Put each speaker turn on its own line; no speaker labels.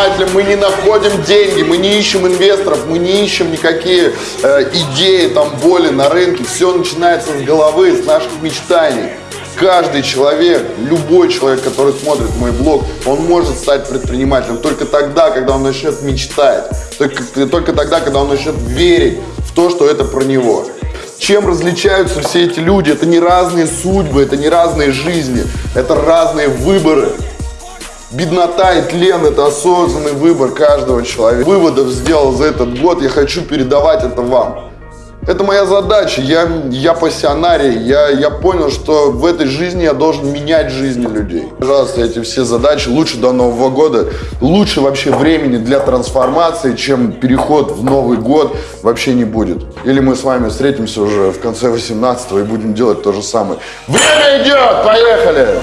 предпринимателем мы не находим деньги, мы не ищем инвесторов, мы не ищем никакие э, идеи, там, боли на рынке. Все начинается с головы, с наших мечтаний. Каждый человек, любой человек, который смотрит мой блог, он может стать предпринимателем только тогда, когда он начнет мечтать, только, только тогда, когда он начнет верить в то, что это про него. Чем различаются все эти люди? Это не разные судьбы, это не разные жизни, это разные выборы. Беднота и тлен – это осознанный выбор каждого человека. Выводов сделал за этот год, я хочу передавать это вам. Это моя задача, я, я пассионарий, я, я понял, что в этой жизни я должен менять жизни людей. Пожалуйста, эти все задачи лучше до Нового года, лучше вообще времени для трансформации, чем переход в Новый год вообще не будет. Или мы с вами встретимся уже в конце 18 и будем делать то же самое. Время идет, поехали!